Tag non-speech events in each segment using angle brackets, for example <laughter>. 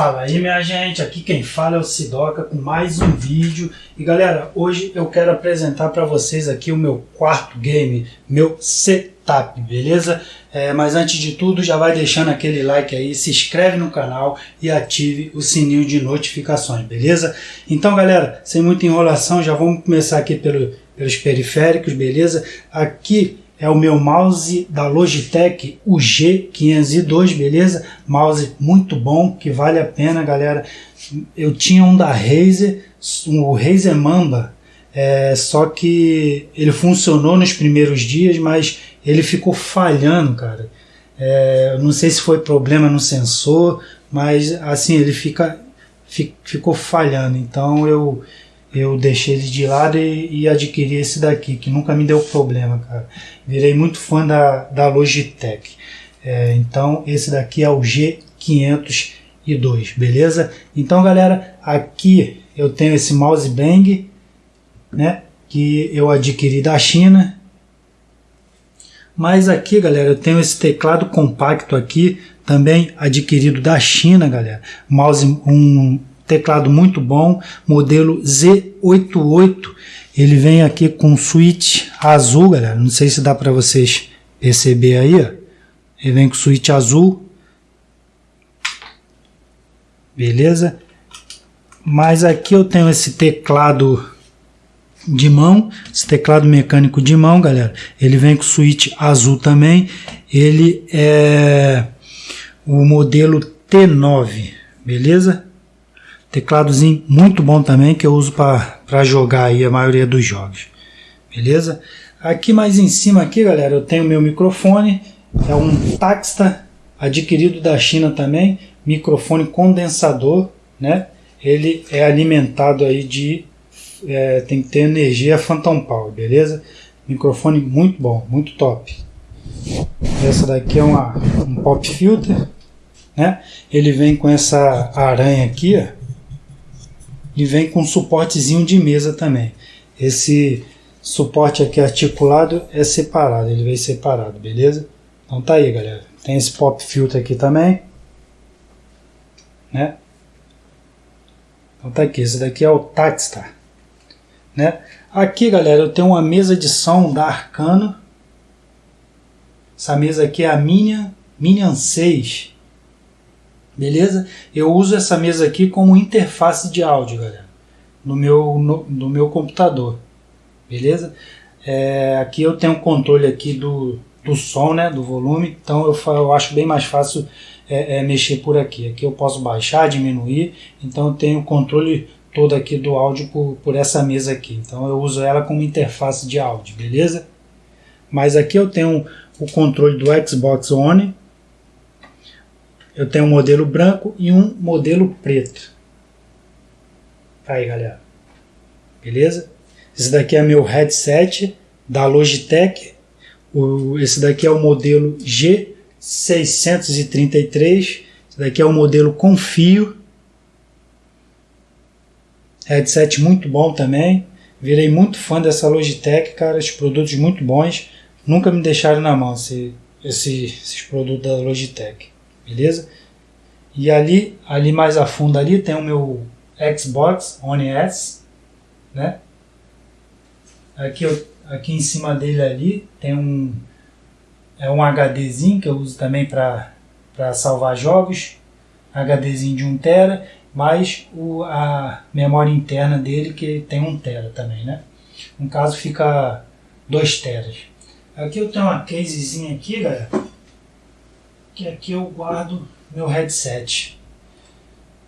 Fala aí minha gente, aqui quem fala é o Sidoca com mais um vídeo e galera, hoje eu quero apresentar para vocês aqui o meu quarto game, meu setup, beleza? É, mas antes de tudo já vai deixando aquele like aí, se inscreve no canal e ative o sininho de notificações, beleza? Então galera, sem muita enrolação, já vamos começar aqui pelo, pelos periféricos, beleza? Aqui é o meu mouse da Logitech, o G502, beleza? Mouse muito bom, que vale a pena, galera. Eu tinha um da Razer, o Razer Mamba, é, só que ele funcionou nos primeiros dias, mas ele ficou falhando, cara. É, não sei se foi problema no sensor, mas assim, ele fica, ficou falhando. Então eu eu deixei ele de lado e, e, adquiri esse daqui, que nunca me deu problema, cara. Virei muito fã da, da Logitech. É, então, esse daqui é o G502, beleza? Então, galera, aqui eu tenho esse mouse bang, né? Que eu adquiri da China. Mas aqui, galera, eu tenho esse teclado compacto aqui, também adquirido da China, galera. Mouse, um teclado muito bom, modelo Z88. Ele vem aqui com switch azul, galera. Não sei se dá para vocês perceber aí, ó. Ele vem com switch azul. Beleza? Mas aqui eu tenho esse teclado de mão, esse teclado mecânico de mão, galera. Ele vem com switch azul também. Ele é o modelo T9, beleza? Tecladozinho muito bom também que eu uso para jogar aí a maioria dos jogos. Beleza? Aqui mais em cima aqui, galera, eu tenho meu microfone. É um Taxta adquirido da China também. Microfone condensador, né? Ele é alimentado aí de... É, tem que ter energia Phantom Power, beleza? Microfone muito bom, muito top. Essa daqui é uma, um pop filter, né? Ele vem com essa aranha aqui, ó e vem com suportezinho de mesa também. Esse suporte aqui articulado é separado, ele vem separado, beleza? Então tá aí, galera. Tem esse pop filter aqui também, né? Então tá aqui, esse daqui é o Taxstar, né? Aqui, galera, eu tenho uma mesa de som da Arcano. Essa mesa aqui é a Minion, Minion 6 beleza? Eu uso essa mesa aqui como interface de áudio, galera, no meu, no, no meu computador, beleza? É, aqui eu tenho controle aqui do, do som, né, do volume, então eu, eu acho bem mais fácil é, é, mexer por aqui. Aqui eu posso baixar, diminuir, então eu tenho o controle todo aqui do áudio por, por essa mesa aqui. Então eu uso ela como interface de áudio, beleza? Mas aqui eu tenho o controle do Xbox One, eu tenho um modelo branco e um modelo preto. Tá aí, galera. Beleza? Esse daqui é meu headset da Logitech. O, esse daqui é o modelo G633. Esse daqui é o modelo com fio. Headset muito bom também. Virei muito fã dessa Logitech, cara. Os produtos muito bons. Nunca me deixaram na mão esse, esse, esses produtos da Logitech beleza? E ali, ali mais a fundo ali tem o meu Xbox One S, né? Aqui, eu, aqui em cima dele ali tem um é um HDzinho que eu uso também para salvar jogos, HDzinho de 1 tera, mais o, a memória interna dele que tem 1 tera também, né? No caso fica 2 teras. Aqui eu tenho uma casezinha aqui, galera que aqui eu guardo meu headset.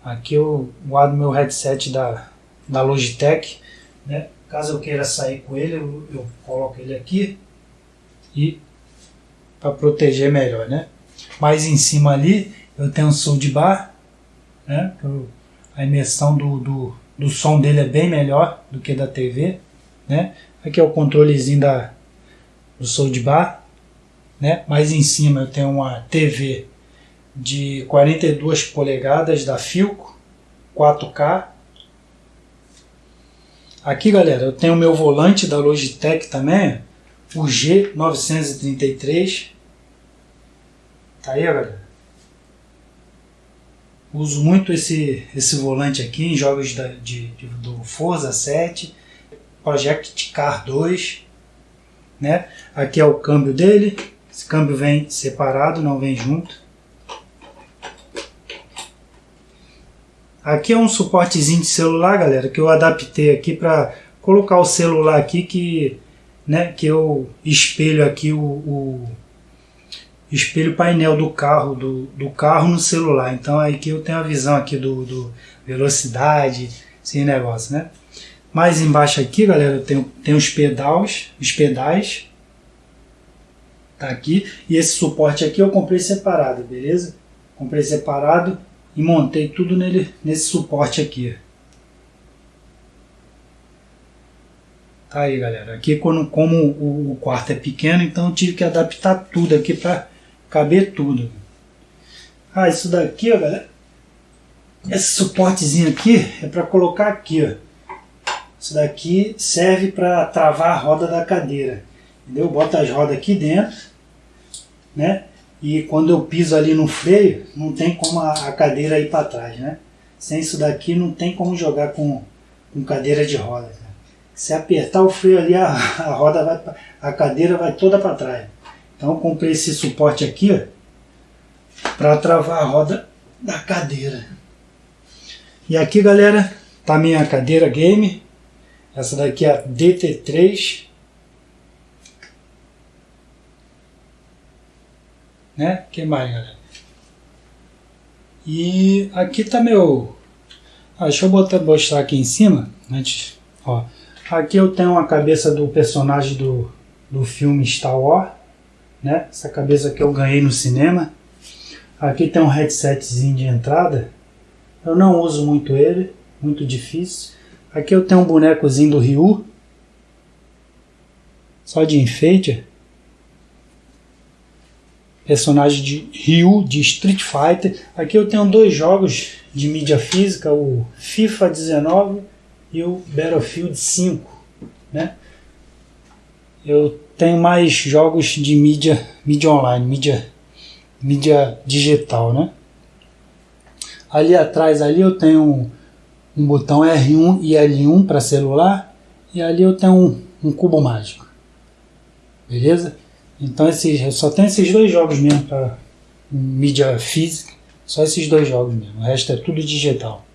Aqui eu guardo meu headset da, da Logitech, né? Caso eu queira sair com ele, eu, eu coloco ele aqui e para proteger melhor, né? Mais em cima ali eu tenho um sound bar, né? A imersão do, do, do som dele é bem melhor do que da TV, né? Aqui é o controlezinho da, do sound bar, né? Mais em cima eu tenho uma TV de 42 polegadas da Filco, 4K. Aqui, galera, eu tenho o meu volante da Logitech também, o G933. Tá aí, galera? Uso muito esse, esse volante aqui em jogos da, de, de, do Forza 7, Project Car 2. Né? Aqui é o câmbio dele. Esse câmbio vem separado, não vem junto. Aqui é um suportezinho de celular, galera, que eu adaptei aqui para colocar o celular aqui que, né, que eu espelho aqui o, o espelho painel do carro, do, do carro no celular. Então aqui eu tenho a visão aqui do, do velocidade, esse negócio, né? Mais embaixo aqui, galera, eu tenho os pedais, os pedais, tá aqui. E esse suporte aqui eu comprei separado, beleza? Comprei separado e montei tudo nele, nesse suporte aqui. Tá aí, galera. Aqui, quando, como o, o quarto é pequeno, então eu tive que adaptar tudo aqui para caber tudo. Ah, isso daqui, ó, galera. Esse suportezinho aqui é para colocar aqui, ó. Isso daqui serve para travar a roda da cadeira. Entendeu? Bota as rodas aqui dentro, né? E quando eu piso ali no freio, não tem como a, cadeira ir para trás, né? Sem isso daqui não tem como jogar com, com cadeira de roda. Se apertar o freio ali, a, <laughs> a roda vai, a cadeira vai toda para trás. Então eu comprei esse suporte aqui para travar a roda da cadeira. E aqui, galera, tá minha cadeira game. Essa daqui é a DT3. Né? que mais, galera? E aqui tá meu... Ah, deixa eu botar, mostrar aqui em cima. Antes, ó. Aqui eu tenho a cabeça do personagem do, do filme Star Wars né? Essa cabeça que eu ganhei no cinema. Aqui tem um headsetzinho de entrada. Eu não uso muito ele, muito difícil. Aqui eu tenho um bonecozinho do Ryu. Só de enfeite. Personagem de Ryu de Street Fighter. Aqui eu tenho dois jogos de mídia física, o FIFA 19 e o Battlefield 5, né? Eu tenho mais jogos de mídia, mídia online, mídia, mídia digital, né? Ali atrás ali eu tenho um, botão R1 e L1 para celular e ali eu tenho um, um, cubo mágico. Beleza? Então esses, só tenho esses dois jogos mesmo para mídia física, só esses dois jogos mesmo. O resto é tudo digital.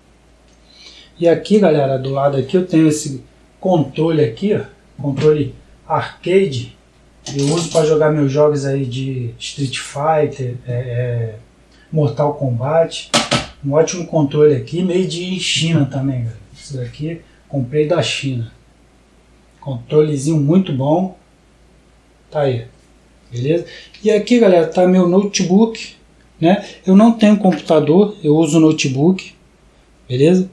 E aqui, galera, do lado aqui eu tenho esse controle aqui, ó, controle arcade, eu uso para jogar meus jogos aí de Street Fighter, é, é, Mortal Kombat. Um ótimo controle aqui, meio de China também, galera. Isso daqui comprei da China. Controlezinho muito bom. Tá aí. Beleza? E aqui, galera, tá meu notebook, né? Eu não tenho computador, eu uso notebook. Beleza?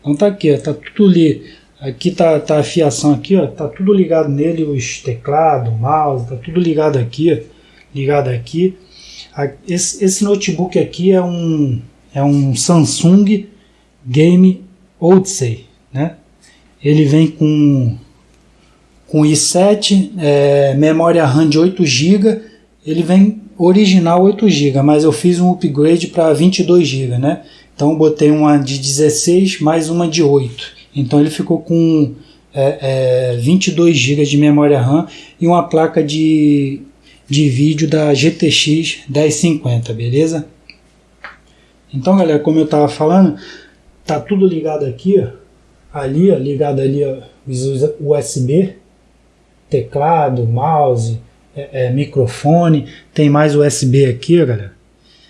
Então tá aqui, ó, tá tudo ali Aqui tá, tá a fiação aqui, ó, tá tudo ligado nele, os teclado, mouse, tá tudo ligado aqui, ó, ligado aqui. Esse, esse notebook aqui é um, é um Samsung Game Odyssey, né? Ele vem com, com i7, é, memória RAM de 8 GB, ele vem original 8 GB, mas eu fiz um upgrade para 22 GB, né? Então botei uma de 16 mais uma de 8. Então ele ficou com é, é, 22 GB de memória RAM e uma placa de, de vídeo da GTX 1050, beleza? Então galera, como eu estava falando, tá tudo ligado aqui, ó, ali, ó, ligado ali ó, USB, teclado, mouse, é, é, microfone, tem mais USB aqui, galera.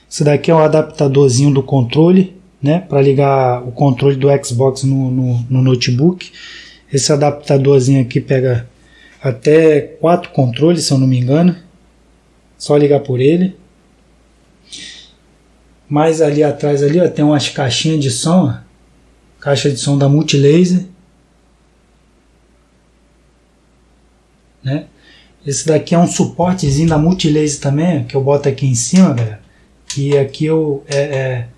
Isso daqui é um adaptadorzinho do controle né, para ligar o controle do Xbox no, no, no, notebook. Esse adaptadorzinho aqui pega até quatro controles, se eu não me engano. Só ligar por ele. Mais ali atrás ali, ó, tem umas caixinhas de som, ó. caixa de som da Multilaser. Né? Esse daqui é um suportezinho da Multilaser também, que eu boto aqui em cima, galera. Que aqui eu é, é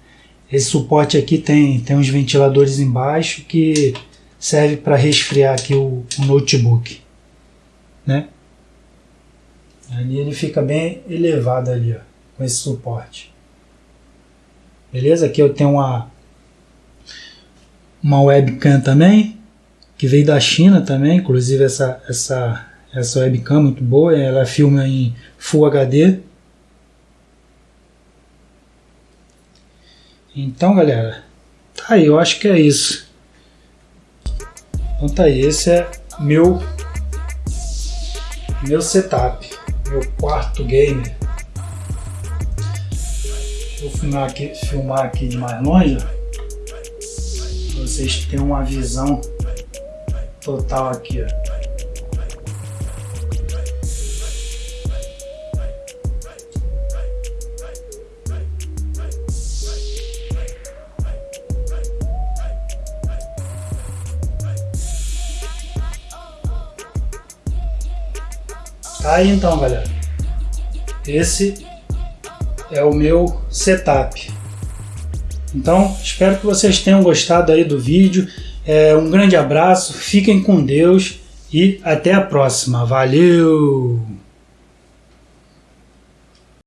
esse suporte aqui tem, tem uns ventiladores embaixo que serve para resfriar aqui o, o, notebook, né? Ali ele fica bem elevado ali, ó, com esse suporte. Beleza? Aqui eu tenho uma, uma webcam também, que veio da China também, inclusive essa, essa, essa webcam muito boa, ela filma em Full HD. Então, galera, tá aí, eu acho que é isso. Então tá aí, esse é meu meu setup, meu quarto game. Vou filmar aqui, filmar aqui de mais longe, vocês terem uma visão total aqui, ó. Aí então, galera. Esse é o meu setup. Então, espero que vocês tenham gostado aí do vídeo. É, um grande abraço, fiquem com Deus e até a próxima. Valeu!